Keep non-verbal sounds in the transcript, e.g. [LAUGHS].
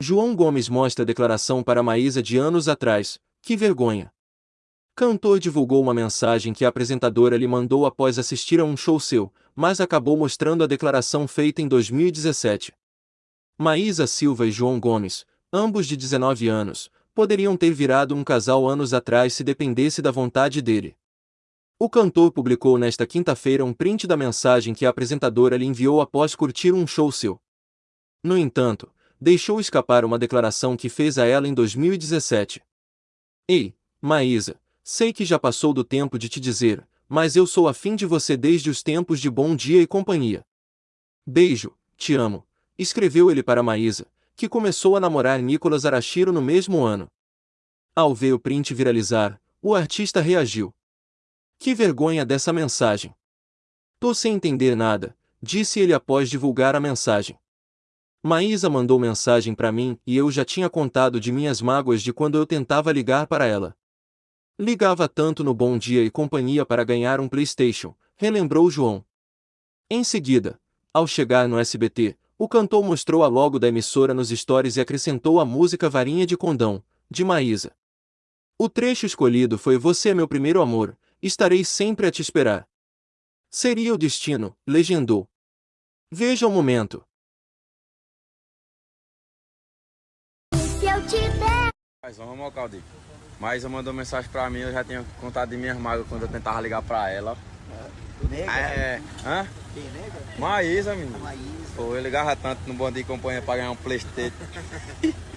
João Gomes mostra declaração para Maísa de anos atrás. Que vergonha! Cantor divulgou uma mensagem que a apresentadora lhe mandou após assistir a um show seu, mas acabou mostrando a declaração feita em 2017. Maísa Silva e João Gomes, ambos de 19 anos, poderiam ter virado um casal anos atrás se dependesse da vontade dele. O cantor publicou nesta quinta-feira um print da mensagem que a apresentadora lhe enviou após curtir um show seu. No entanto, deixou escapar uma declaração que fez a ela em 2017. Ei, Maísa, Sei que já passou do tempo de te dizer, mas eu sou afim de você desde os tempos de bom dia e companhia. Beijo, te amo, escreveu ele para Maísa, que começou a namorar Nicolas Arashiro no mesmo ano. Ao ver o print viralizar, o artista reagiu. Que vergonha dessa mensagem. Tô sem entender nada, disse ele após divulgar a mensagem. Maísa mandou mensagem para mim e eu já tinha contado de minhas mágoas de quando eu tentava ligar para ela. Ligava tanto no Bom Dia e Companhia para ganhar um PlayStation, relembrou João. Em seguida, ao chegar no SBT, o cantor mostrou a logo da emissora nos stories e acrescentou a música Varinha de Condão, de Maísa. O trecho escolhido foi Você é meu primeiro amor, estarei sempre a te esperar. Seria o destino, legendou. Veja o momento. Se eu te der. Mas vamos ao Caldi. Mas mandou mensagem pra mim, eu já tinha contado de minhas mágoas quando eu tentava ligar pra ela. Nega? É, hã? Quem, nega? Maísa, menino. Maísa. Pô, eu ligava tanto no bom de companhia pra ganhar um Playstation. [LAUGHS]